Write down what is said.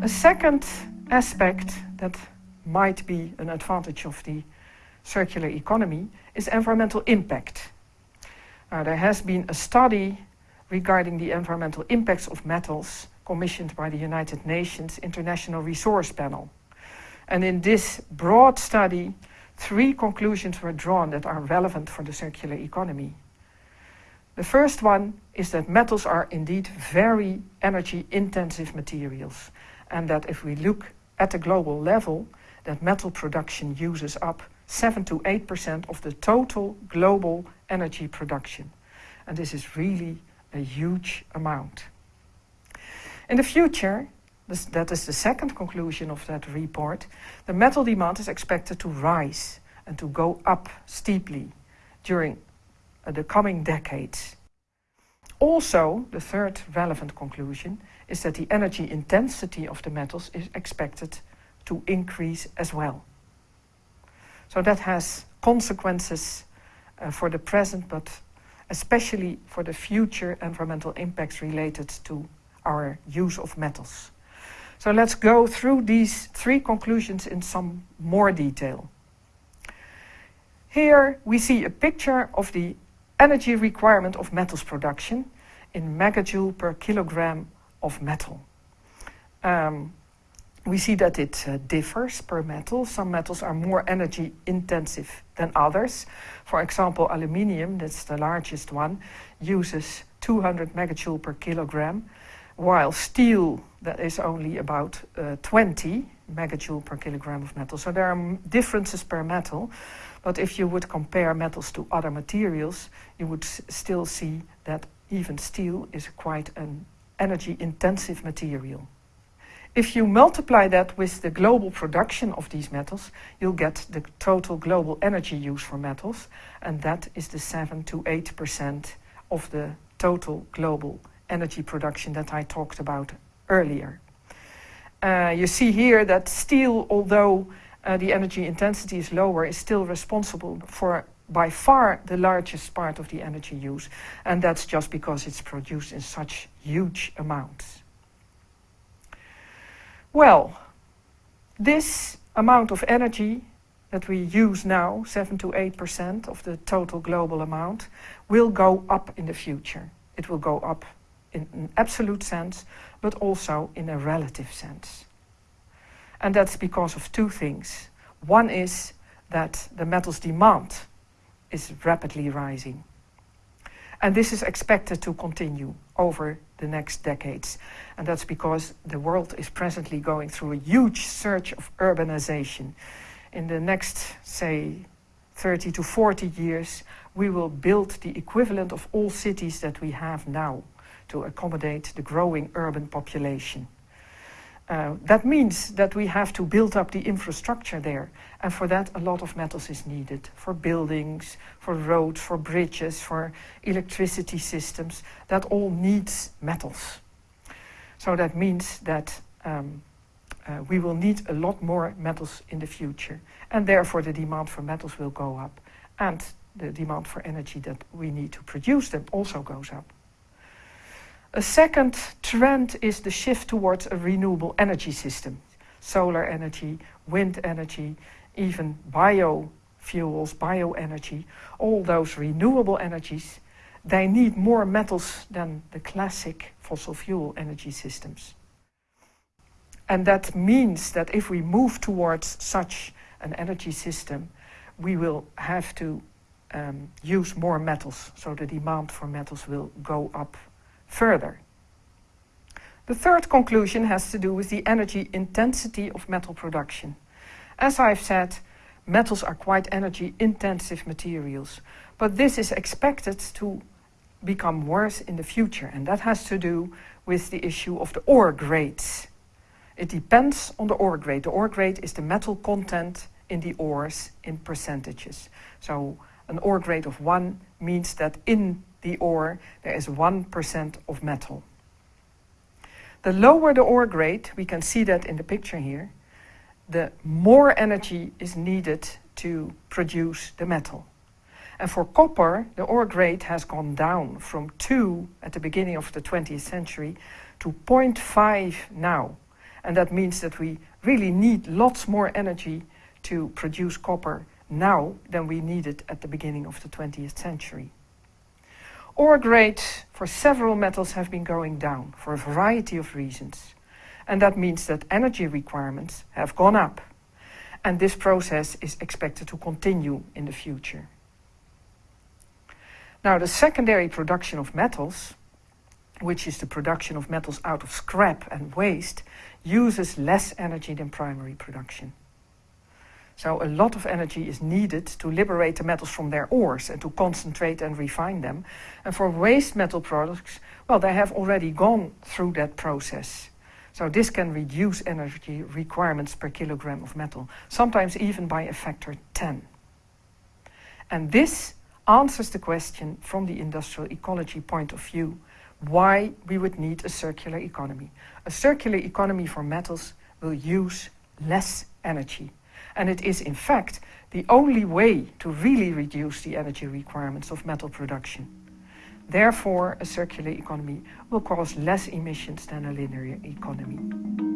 A second aspect that might be an advantage of the circular economy is environmental impact. Uh, there has been a study regarding the environmental impacts of metals commissioned by the United Nations International Resource Panel. And in this broad study, three conclusions were drawn that are relevant for the circular economy. The first one is that metals are indeed very energy intensive materials and that if we look at the global level, that metal production uses up 7 to 8% of the total global energy production. And this is really a huge amount. In the future, this, that is the second conclusion of that report, the metal demand is expected to rise and to go up steeply during uh, the coming decades. Also, the third relevant conclusion is that the energy intensity of the metals is expected to increase as well. So that has consequences uh, for the present, but especially for the future environmental impacts related to our use of metals. So let's go through these three conclusions in some more detail. Here we see a picture of the energy requirement of metals production in megajoule per kilogram of metal. Um, we see that it uh, differs per metal. Some metals are more energy intensive than others. For example, aluminium, that's the largest one, uses 200 megajoule per kilogram, while steel, that is only about uh, 20 megajoule per kilogram of metal. So there are differences per metal, but if you would compare metals to other materials, you would still see that even steel is quite an energy intensive material. If you multiply that with the global production of these metals, you'll get the total global energy use for metals, and that is the 7 to 8% of the total global energy production that I talked about earlier. Uh, you see here that steel, although uh, the energy intensity is lower, is still responsible for by far the largest part of the energy use, and that's just because it's produced in such huge amounts. Well, this amount of energy that we use now, 7 to 8% of the total global amount, will go up in the future. It will go up in an absolute sense, but also in a relative sense. And that's because of two things. One is that the metals demand is rapidly rising. And this is expected to continue over the next decades. And that's because the world is presently going through a huge surge of urbanization. In the next, say, 30 to 40 years, we will build the equivalent of all cities that we have now to accommodate the growing urban population. Uh, that means that we have to build up the infrastructure there. And for that, a lot of metals is needed. For buildings, for roads, for bridges, for electricity systems. That all needs metals. So that means that um, uh, we will need a lot more metals in the future. And therefore, the demand for metals will go up. And the demand for energy that we need to produce them also goes up. A second trend is the shift towards a renewable energy system. Solar energy, wind energy, even biofuels, bioenergy, all those renewable energies, they need more metals than the classic fossil fuel energy systems. And that means that if we move towards such an energy system, we will have to um, use more metals, so the demand for metals will go up further. The third conclusion has to do with the energy intensity of metal production. As I've said, metals are quite energy intensive materials, but this is expected to become worse in the future, and that has to do with the issue of the ore grades. It depends on the ore grade. The ore grade is the metal content in the ores in percentages. So an ore grade of 1 means that in the ore, there is 1% of metal. The lower the ore grade, we can see that in the picture here, the more energy is needed to produce the metal. And for copper, the ore grade has gone down from 2 at the beginning of the 20th century to 0.5 now. And that means that we really need lots more energy to produce copper now than we needed at the beginning of the 20th century. Ore grades for several metals have been going down for a variety of reasons. And that means that energy requirements have gone up. And this process is expected to continue in the future. Now, the secondary production of metals, which is the production of metals out of scrap and waste, uses less energy than primary production. So a lot of energy is needed to liberate the metals from their ores and to concentrate and refine them. And for waste metal products, well, they have already gone through that process. So this can reduce energy requirements per kilogram of metal, sometimes even by a factor 10. And this answers the question from the industrial ecology point of view, why we would need a circular economy. A circular economy for metals will use less energy and it is in fact the only way to really reduce the energy requirements of metal production. Therefore, a circular economy will cause less emissions than a linear economy.